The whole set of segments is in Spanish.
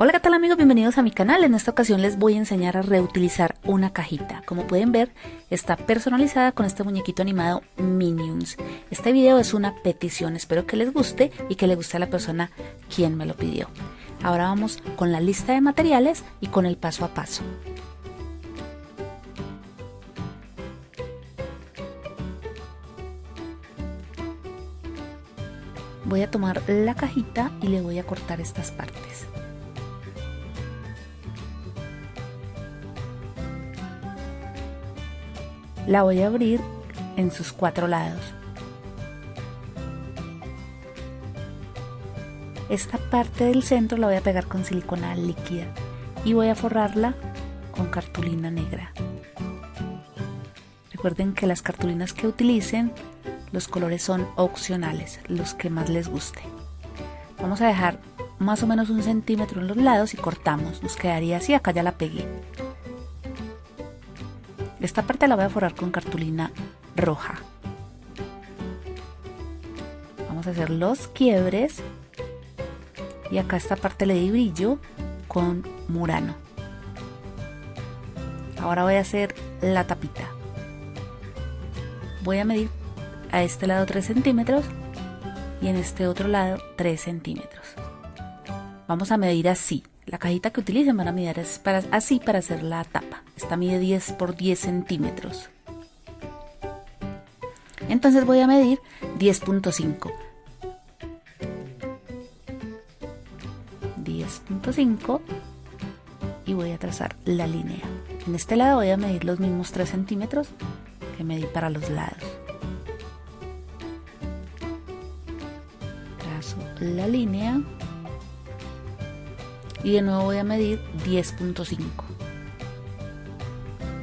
Hola qué tal amigos, bienvenidos a mi canal. En esta ocasión les voy a enseñar a reutilizar una cajita. Como pueden ver, está personalizada con este muñequito animado Minions. Este video es una petición, espero que les guste y que le guste a la persona quien me lo pidió. Ahora vamos con la lista de materiales y con el paso a paso. Voy a tomar la cajita y le voy a cortar estas partes. La voy a abrir en sus cuatro lados. Esta parte del centro la voy a pegar con silicona líquida y voy a forrarla con cartulina negra. Recuerden que las cartulinas que utilicen, los colores son opcionales, los que más les guste. Vamos a dejar más o menos un centímetro en los lados y cortamos, nos quedaría así, acá ya la pegué. Esta parte la voy a forrar con cartulina roja. Vamos a hacer los quiebres y acá esta parte le di brillo con murano. Ahora voy a hacer la tapita. Voy a medir a este lado 3 centímetros y en este otro lado 3 centímetros. Vamos a medir así. La cajita que utilicen van a medir así para hacer la tapa. Esta mide 10 por 10 centímetros. Entonces voy a medir 10.5. 10.5 y voy a trazar la línea. En este lado voy a medir los mismos 3 centímetros que medí para los lados. Trazo la línea y de nuevo voy a medir 10.5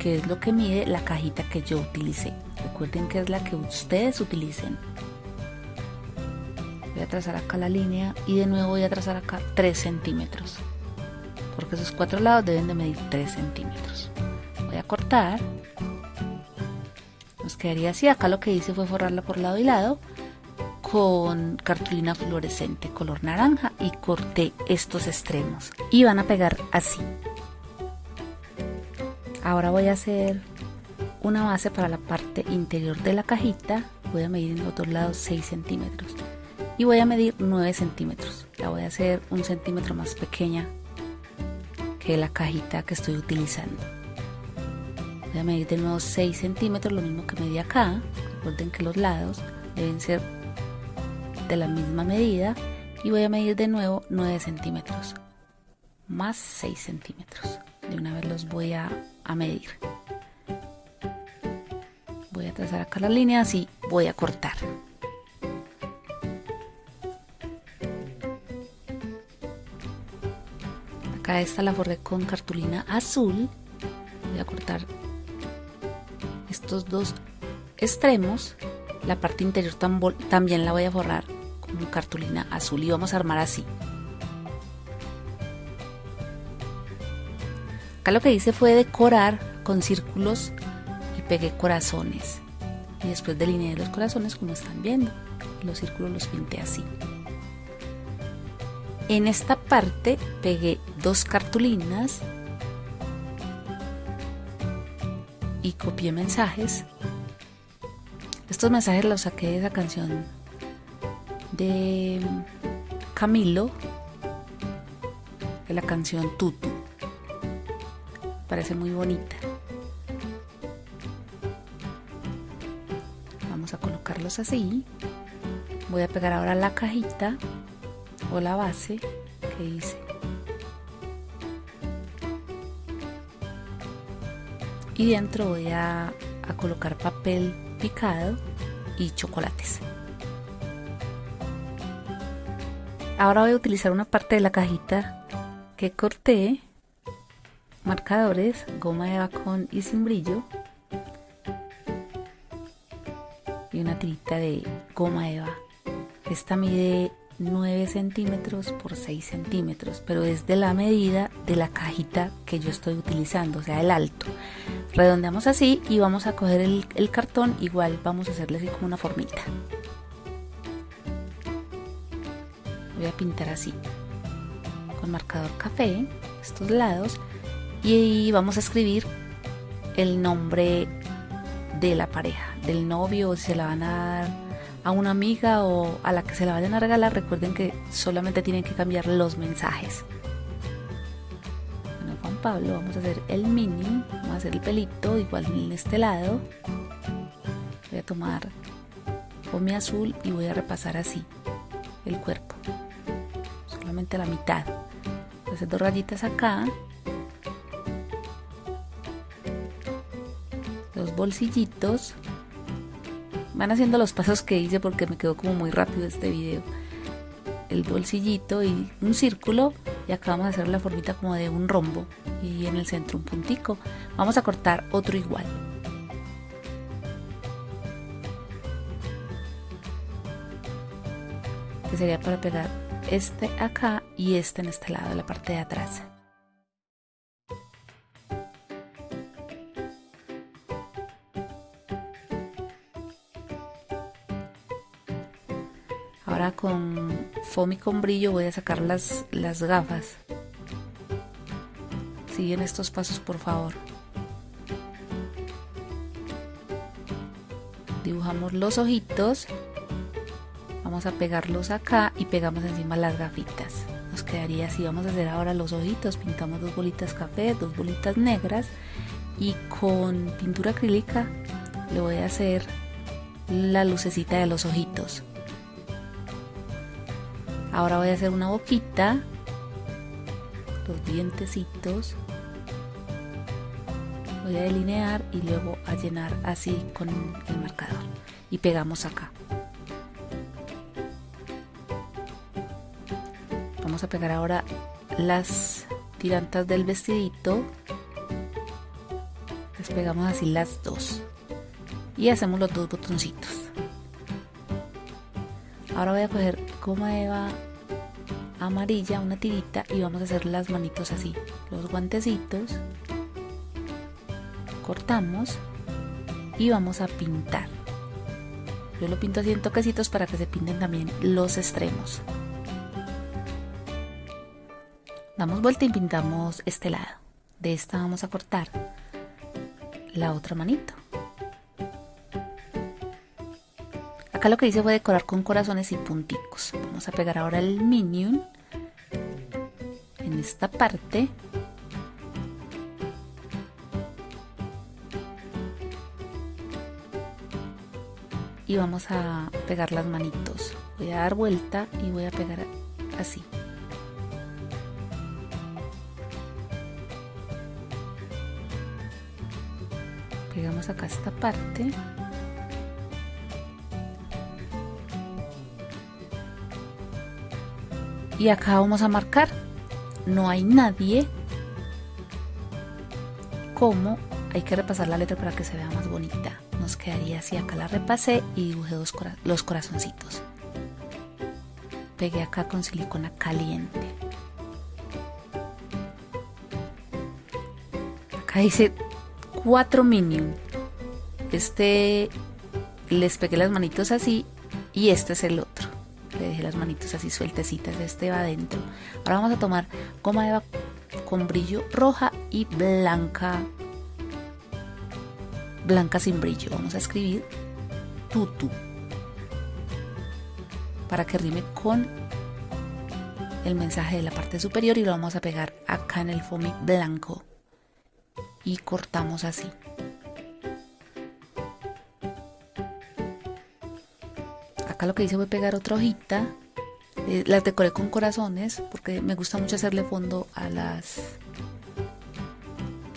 que es lo que mide la cajita que yo utilicé. Recuerden que es la que ustedes utilicen. Voy a trazar acá la línea y de nuevo voy a trazar acá 3 centímetros. Porque esos cuatro lados deben de medir 3 centímetros. Voy a cortar. Nos quedaría así. Acá lo que hice fue forrarla por lado y lado con cartulina fluorescente color naranja y corté estos extremos y van a pegar así Ahora voy a hacer una base para la parte interior de la cajita. Voy a medir en los dos lados 6 centímetros. Y voy a medir 9 centímetros. La voy a hacer un centímetro más pequeña que la cajita que estoy utilizando. Voy a medir de nuevo 6 centímetros, lo mismo que medí acá. Recuerden que los lados deben ser de la misma medida. Y voy a medir de nuevo 9 centímetros. Más 6 centímetros. De una vez los voy a a medir. Voy a trazar acá las líneas y voy a cortar. Acá esta la forré con cartulina azul. Voy a cortar estos dos extremos. La parte interior también la voy a forrar con cartulina azul y vamos a armar así. Acá lo que hice fue decorar con círculos y pegué corazones. Y después delineé los corazones como están viendo. Los círculos los pinté así. En esta parte pegué dos cartulinas y copié mensajes. Estos mensajes los saqué de esa canción de Camilo, de la canción Tutu parece muy bonita. Vamos a colocarlos así. Voy a pegar ahora la cajita o la base que hice. Y dentro voy a, a colocar papel picado y chocolates. Ahora voy a utilizar una parte de la cajita que corté marcadores, goma eva con y sin brillo y una tirita de goma eva. Esta mide 9 centímetros por 6 centímetros, pero es de la medida de la cajita que yo estoy utilizando, o sea, el alto. Redondeamos así y vamos a coger el cartón, igual vamos a hacerle así como una formita. Voy a pintar así con marcador café estos lados y vamos a escribir el nombre de la pareja, del novio, si se la van a dar a una amiga o a la que se la vayan a regalar, recuerden que solamente tienen que cambiar los mensajes. Bueno, Juan Pablo, vamos a hacer el mini, vamos a hacer el pelito, igual en este lado. Voy a tomar mi azul y voy a repasar así el cuerpo, solamente la mitad. Voy a hacer dos rayitas acá bolsillitos van haciendo los pasos que hice porque me quedó como muy rápido este video. El bolsillito y un círculo y acá vamos a hacer la formita como de un rombo y en el centro un puntico. Vamos a cortar otro igual. Que sería para pegar este acá y este en este lado la parte de atrás Con foamy con brillo voy a sacar las, las gafas. Siguen estos pasos por favor. Dibujamos los ojitos. Vamos a pegarlos acá y pegamos encima las gafitas. Nos quedaría así. Vamos a hacer ahora los ojitos. Pintamos dos bolitas café, dos bolitas negras. Y con pintura acrílica le voy a hacer la lucecita de los ojitos. Ahora voy a hacer una boquita, los dientecitos. Voy a delinear y luego a llenar así con el marcador. Y pegamos acá. Vamos a pegar ahora las tirantas del vestidito. Les pegamos así las dos. Y hacemos los dos botoncitos. Ahora voy a coger goma eva amarilla, una tirita y vamos a hacer las manitos así. Los guantecitos. Cortamos y vamos a pintar. Yo lo pinto así en toquecitos para que se pinten también los extremos. Damos vuelta y pintamos este lado. De esta vamos a cortar la otra manito. Acá lo que hice fue decorar con corazones y punticos. Vamos a pegar ahora el minion en esta parte. Y vamos a pegar las manitos. Voy a dar vuelta y voy a pegar así. Pegamos acá esta parte. Y acá vamos a marcar. No hay nadie como hay que repasar la letra para que se vea más bonita. Nos quedaría así acá la repasé y dibujé los corazoncitos. Pegué acá con silicona caliente. Acá dice 4 minion. Este les pegué las manitos así y este es el otro le dejé las manitos así sueltecitas, este va adentro. Ahora vamos a tomar goma eva con brillo roja y blanca, blanca sin brillo. Vamos a escribir tutu para que rime con el mensaje de la parte superior y lo vamos a pegar acá en el foamy blanco y cortamos así. Lo que hice fue pegar otra hojita eh, las decoré con corazones porque me gusta mucho hacerle fondo a las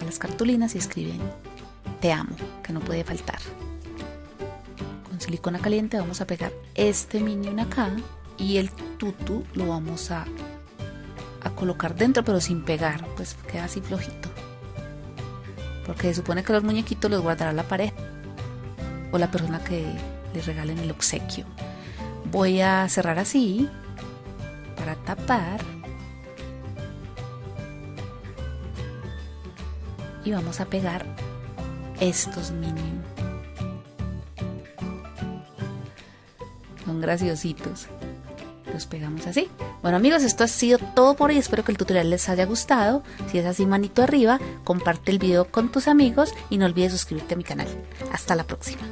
a las cartulinas y escriben te amo que no puede faltar. Con silicona caliente vamos a pegar este minion acá y el tutu lo vamos a, a colocar dentro pero sin pegar pues queda así flojito. Porque se supone que los muñequitos los guardará la pareja o la persona que les regalen el obsequio voy a cerrar así para tapar y vamos a pegar estos mini son graciositos los pegamos así. Bueno amigos, esto ha sido todo por hoy. Espero que el tutorial les haya gustado. Si es así, manito arriba, comparte el video con tus amigos y no olvides suscribirte a mi canal. Hasta la próxima.